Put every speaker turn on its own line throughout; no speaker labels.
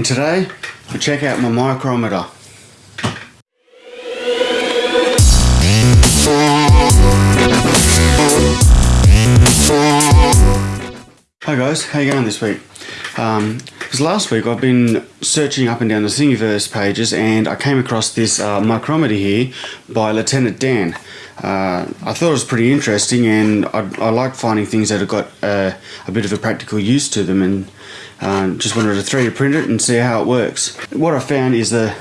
and today we check out my micrometer. Hi guys, how you going this week? Um, because last week I've been searching up and down the Thingiverse pages and I came across this uh, micrometer here by Lieutenant Dan. Uh, I thought it was pretty interesting and I, I like finding things that have got uh, a bit of a practical use to them and um, just wanted to 3D print it and see how it works. What I found is that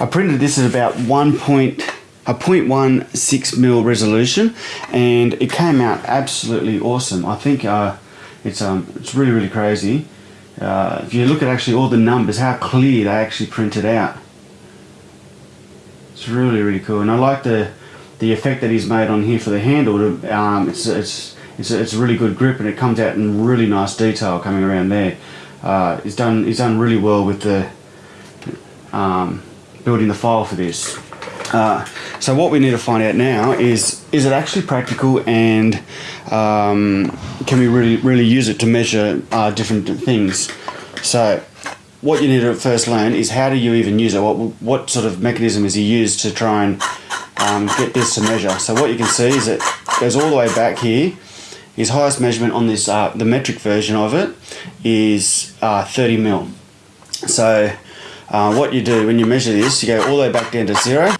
I printed this at about 1 point, a 0.16 mil resolution and it came out absolutely awesome. I think uh, it's, um, it's really really crazy. Uh, if you look at actually all the numbers, how clear they actually printed out. It's really really cool and I like the the effect that he's made on here for the handle. To, um, it's, it's, it's, a, it's a really good grip and it comes out in really nice detail coming around there. Uh, done he's done really well with the um, building the file for this. Uh, so what we need to find out now is is it actually practical and um, can we really really use it to measure uh, different things? So what you need to first learn is how do you even use it? What what sort of mechanism is he used to try and um, get this to measure? So what you can see is it goes all the way back here. His highest measurement on this uh, the metric version of it is uh, 30 mil. So uh, what you do when you measure this, you go all the way back down to zero.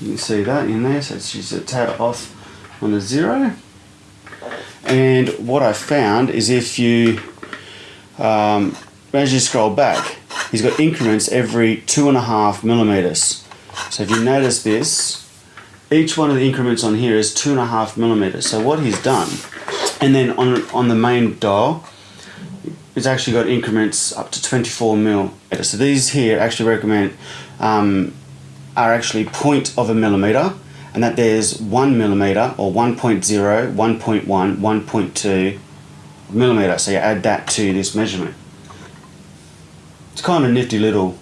You can see that in there, so it's just a tad off on the zero. And what I found is if you, um, as you scroll back, he's got increments every two and a half millimeters. So if you notice this, each one of the increments on here is two and a half millimeters. So what he's done, and then on, on the main dial, it's actually got increments up to 24 mil. So these here actually recommend um, are actually point of a millimeter and that there's one millimeter or 1.0, 1.1, 1.2 millimeter. So you add that to this measurement. It's kind of nifty little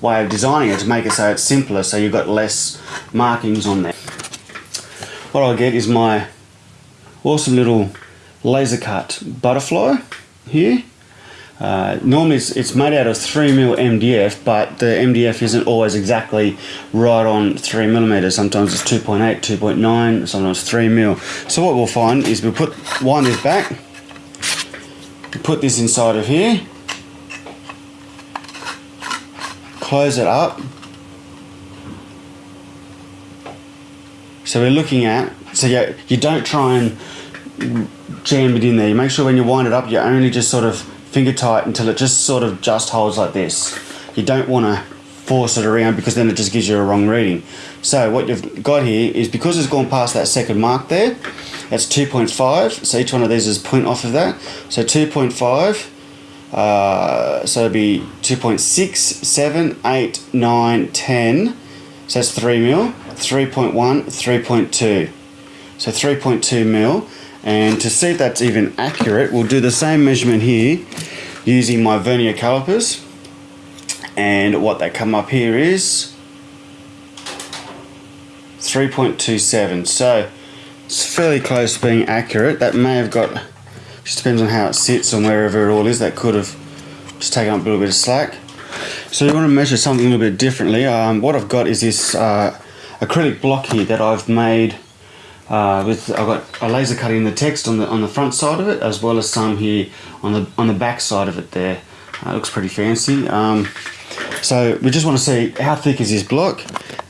way of designing it to make it so it's simpler so you've got less markings on there. What I'll get is my awesome little laser cut butterfly here uh, normally it's, it's, made out of 3mm MDF but the MDF isn't always exactly right on 3 millimeters. sometimes it's 2.8, 2.9, sometimes 3mm. So what we'll find is we'll put wind this back, put this inside of here, close it up. So we're looking at, so you, you don't try and jam it in there, you make sure when you wind it up you only just sort of finger tight until it just sort of just holds like this. You don't want to force it around because then it just gives you a wrong reading. So what you've got here is because it's gone past that second mark there, that's 2.5. So each one of these is point off of that. So 2.5, uh, so it'd be 2.6, 7, 8, 9, 10. So that's 3 mil. 3.1, 3.2. So 3.2 mil. And to see if that's even accurate, we'll do the same measurement here using my vernier calipers. And what they come up here is 3.27. So it's fairly close to being accurate. That may have got, just depends on how it sits and wherever it all is, that could have just taken up a little bit of slack. So you want to measure something a little bit differently. Um, what I've got is this uh, acrylic block here that I've made uh, with I've got a laser cutting the text on the on the front side of it as well as some here on the on the back side of it there uh, looks pretty fancy um, so we just want to see how thick is this block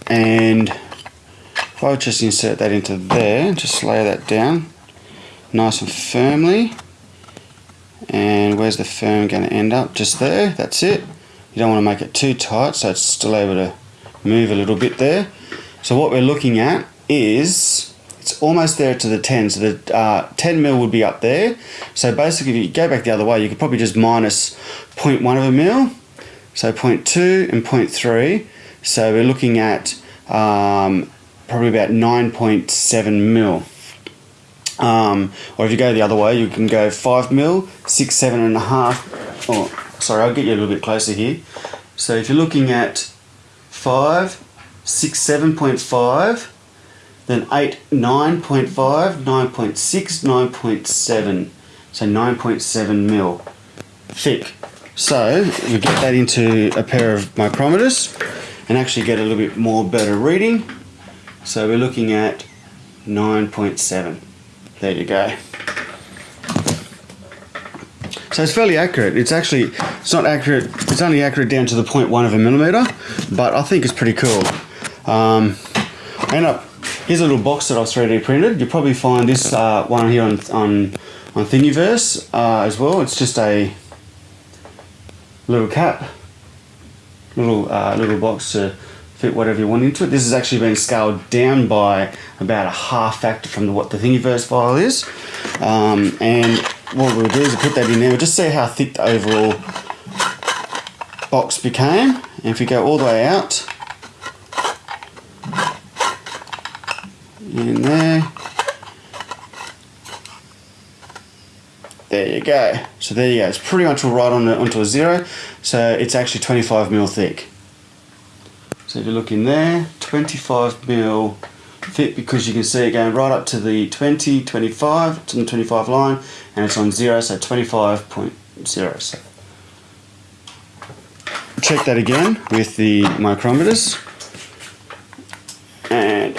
and if I just insert that into there just lay that down nice and firmly and where's the firm going to end up? Just there that's it. You don't want to make it too tight so it's still able to move a little bit there. So what we're looking at is it's almost there to the 10 so the uh, 10 mil would be up there. So basically if you go back the other way you could probably just minus 0.1 of a mil so 0.2 and 0.3 so we're looking at um, probably about 9.7 mil um, or if you go the other way you can go 5 mil 6 7 and a half oh sorry I'll get you a little bit closer here so if you're looking at 5 6 7.5 then 8, 9.5, 9.6, 9.7. So 9.7 mil thick. So we get that into a pair of micrometers and actually get a little bit more better reading. So we're looking at 9.7. There you go. So it's fairly accurate. It's actually, it's not accurate, it's only accurate down to the 0.1 of a millimeter, but I think it's pretty cool. Um, I end up, here's a little box that I've 3D printed. You'll probably find this uh, one here on, on, on Thingiverse uh, as well. It's just a little cap, little uh, little box to fit whatever you want into it. This has actually been scaled down by about a half factor from the, what the Thingiverse file is. Um, and what we'll do is we'll put that in there. Just see how thick the overall box became. And if we go all the way out, in there, There you go. So there you go. It's pretty much all right on the, onto a zero. So it's actually 25 mil thick. So if you look in there, 25 mil thick because you can see it going right up to the 20, 25, to the 25 line, and it's on zero, so 25.0. So check that again with the micrometers. And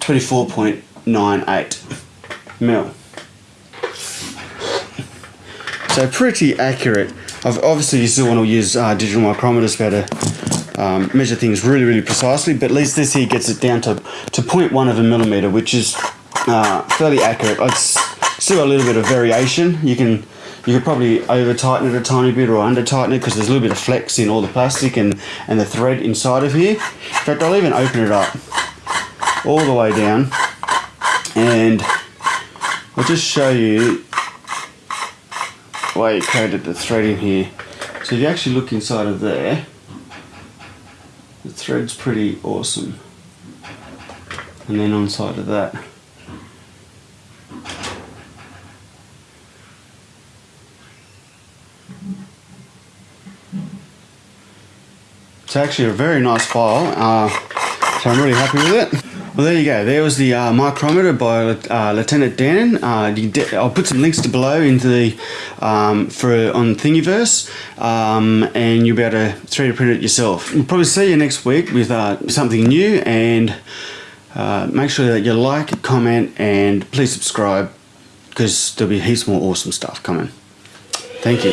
24.98 mil. So pretty accurate. Obviously you still want to use uh, digital micrometers better um, measure things really really precisely but at least this here gets it down to, to 0.1 of a millimeter which is uh, fairly accurate. It's still a little bit of variation. You can you could probably over tighten it a tiny bit or under tighten it because there's a little bit of flex in all the plastic and, and the thread inside of here. In fact I'll even open it up all the way down and I'll just show you why you coated the thread in here. So if you actually look inside of there, the thread's pretty awesome. And then on side of that. It's actually a very nice file, uh, so I'm really happy with it. Well, there you go. There was the uh, micrometer by uh, Lieutenant Dan. Uh, I'll put some links to below into the um, for on Thingiverse, um, and you'll be able to 3D print it yourself. We'll probably see you next week with uh, something new, and uh, make sure that you like, comment, and please subscribe because there'll be heaps more awesome stuff coming. Thank you.